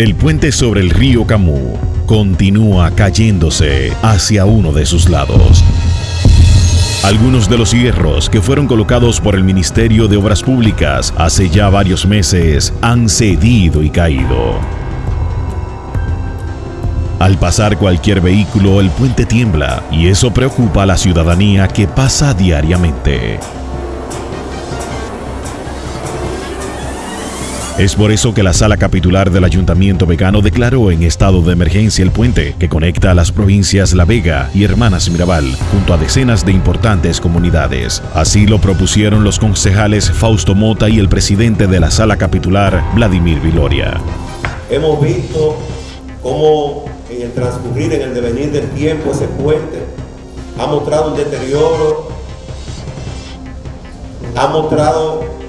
El puente sobre el río Camú continúa cayéndose hacia uno de sus lados. Algunos de los hierros que fueron colocados por el Ministerio de Obras Públicas hace ya varios meses han cedido y caído. Al pasar cualquier vehículo el puente tiembla y eso preocupa a la ciudadanía que pasa diariamente. Es por eso que la sala capitular del Ayuntamiento Vegano declaró en estado de emergencia el puente que conecta a las provincias La Vega y Hermanas Mirabal junto a decenas de importantes comunidades. Así lo propusieron los concejales Fausto Mota y el presidente de la sala capitular, Vladimir Viloria. Hemos visto cómo en el transcurrir, en el devenir del tiempo, ese puente ha mostrado un deterioro, ha mostrado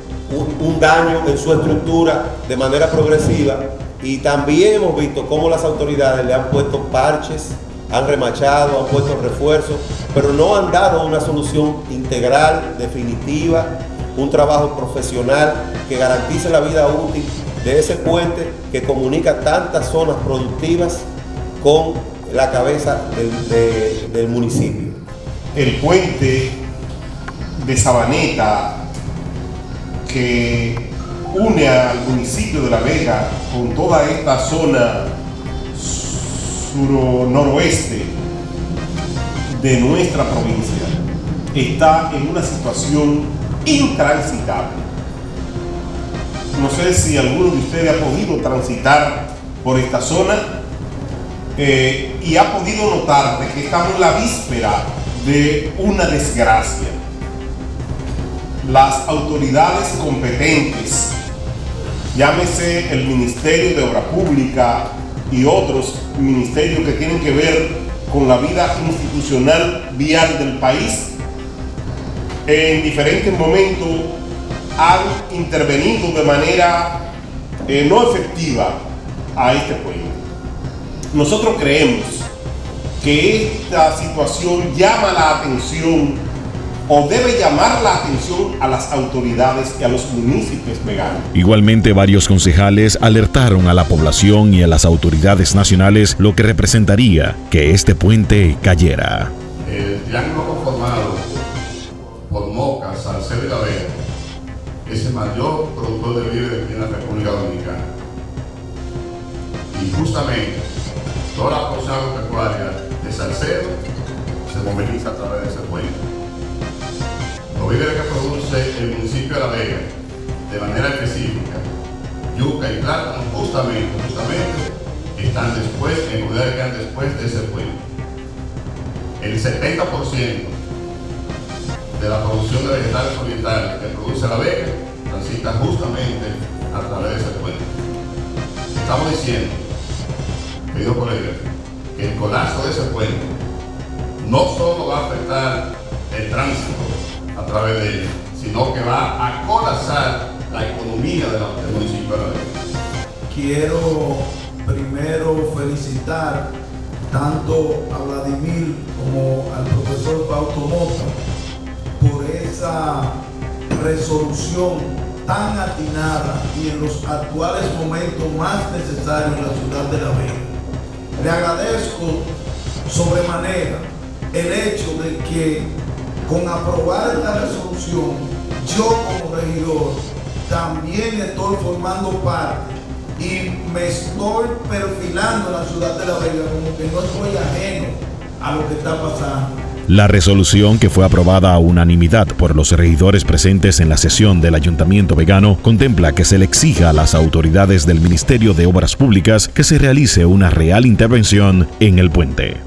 daño en su estructura de manera progresiva y también hemos visto cómo las autoridades le han puesto parches, han remachado, han puesto refuerzos, pero no han dado una solución integral, definitiva, un trabajo profesional que garantice la vida útil de ese puente que comunica tantas zonas productivas con la cabeza del, municipio. El puente de Sabaneta que une al municipio de La Vega con toda esta zona sur-noroeste de nuestra provincia está en una situación intransitable. No sé si alguno de ustedes ha podido transitar por esta zona eh, y ha podido notar que estamos en la víspera de una desgracia las autoridades competentes, llámese el Ministerio de Obra Pública y otros ministerios que tienen que ver con la vida institucional vial del país, en diferentes momentos han intervenido de manera eh, no efectiva a este pueblo. Nosotros creemos que esta situación llama la atención o debe llamar la atención a las autoridades y a los municipios veganos. Igualmente, varios concejales alertaron a la población y a las autoridades nacionales lo que representaría que este puente cayera. El triángulo conformado por Moca, Salcedo y La Vega es el mayor productor de víveres en la República Dominicana. Y justamente toda la producción agropecuaria de Salcedo se moviliza a través de ese puente. Víveres que produce el municipio de La Vega de manera específica, yuca y plátano, justamente, justamente, están después, en unidades que están después de ese puente. El 70% de la producción de vegetales orientales que produce La Vega transita justamente a través de ese puente. Estamos diciendo, querido colega, que el colapso de ese puente no solo va a afectar el tránsito a través de ella, sino que va a colapsar la economía del municipio de La. Quiero primero felicitar tanto a Vladimir como al profesor Fausto Mota por esa resolución tan atinada y en los actuales momentos más necesarios en la ciudad de La Vega. Le agradezco sobremanera el hecho de que con aprobar esta resolución, yo como regidor también estoy formando parte y me estoy perfilando en la ciudad de La Vega como que no estoy ajeno a lo que está pasando. La resolución que fue aprobada a unanimidad por los regidores presentes en la sesión del Ayuntamiento Vegano contempla que se le exija a las autoridades del Ministerio de Obras Públicas que se realice una real intervención en el puente.